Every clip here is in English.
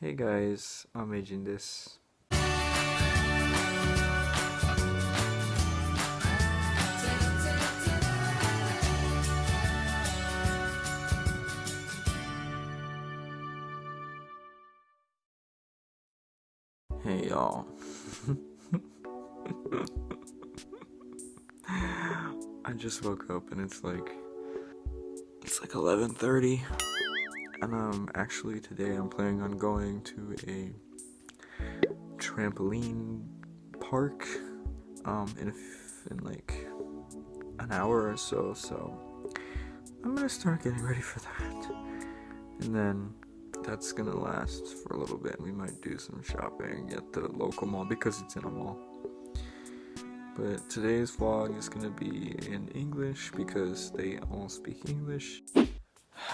Hey guys, I'm aging this. Hey y'all. I just woke up and it's like it's like 11:30 and um actually today I'm planning on going to a trampoline park um in in like an hour or so so I'm gonna start getting ready for that. And then that's gonna last for a little bit. We might do some shopping at the local mall because it's in a mall. But today's vlog is gonna be in English because they all speak English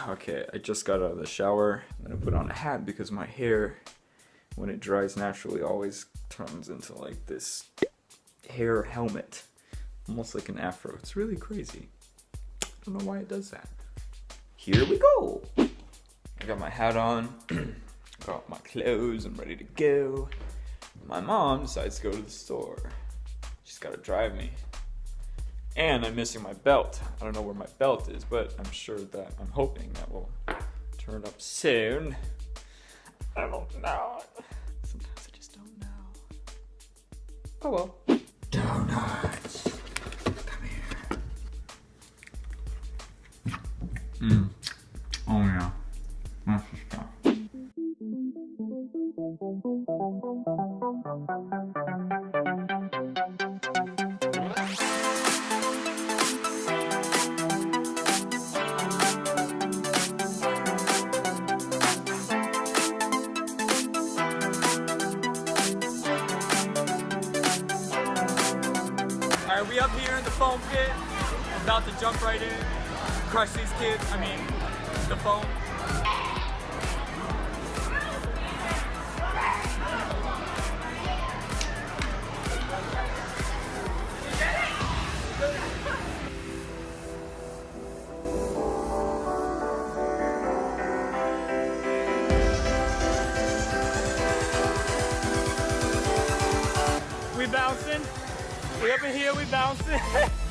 Okay, I just got out of the shower. I'm gonna put on a hat because my hair, when it dries naturally, always turns into like this hair helmet. Almost like an afro. It's really crazy. I don't know why it does that. Here we go! I got my hat on, got my clothes, I'm ready to go. My mom decides to go to the store. She's gotta drive me. And I'm missing my belt. I don't know where my belt is, but I'm sure that I'm hoping that will turn up soon. I don't know. Sometimes I just don't know. Oh well. Donuts. Come here. Mmm. Oh yeah. That's the we up here in the foam pit. About to jump right in. Crush these kids. I mean, the foam. We up in here, we bouncing.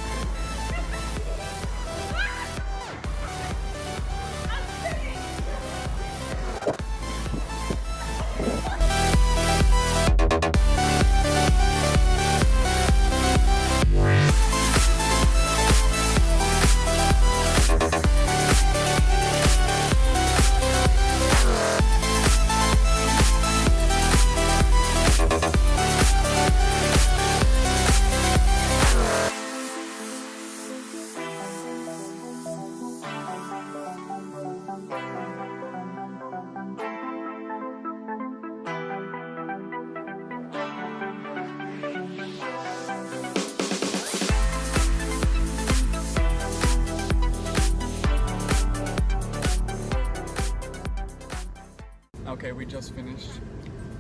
Okay, we just finished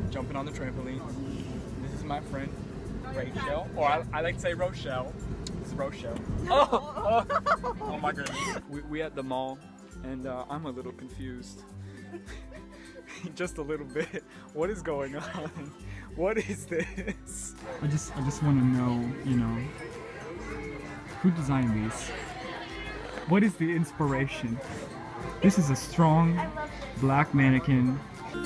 jumping on the trampoline. This is my friend, Rachel, or I, I like to say Rochelle. This is Rochelle. Oh, oh, oh my goodness. We, we at the mall, and uh, I'm a little confused. just a little bit. What is going on? What is this? I just I just want to know, you know, who designed these? What is the inspiration? This is a strong black mannequin. Oh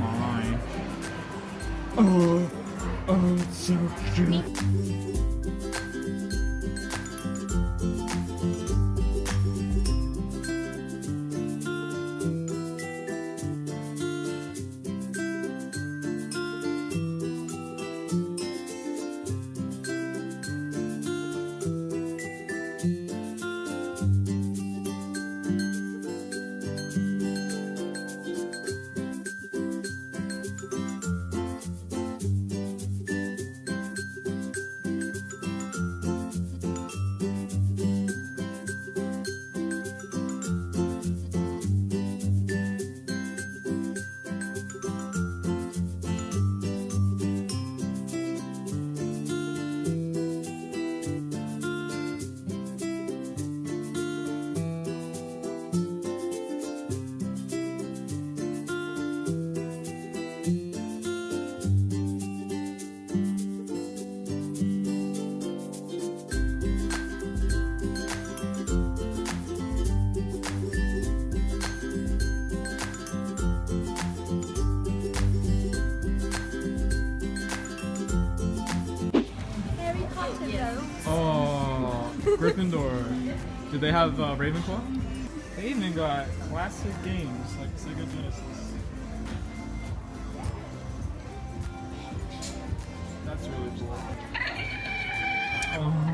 my. Oh, oh, so cute. Gryffindor. Did they have uh, Ravenclaw? They even got classic games like Sega Genesis. That's really cool. Um,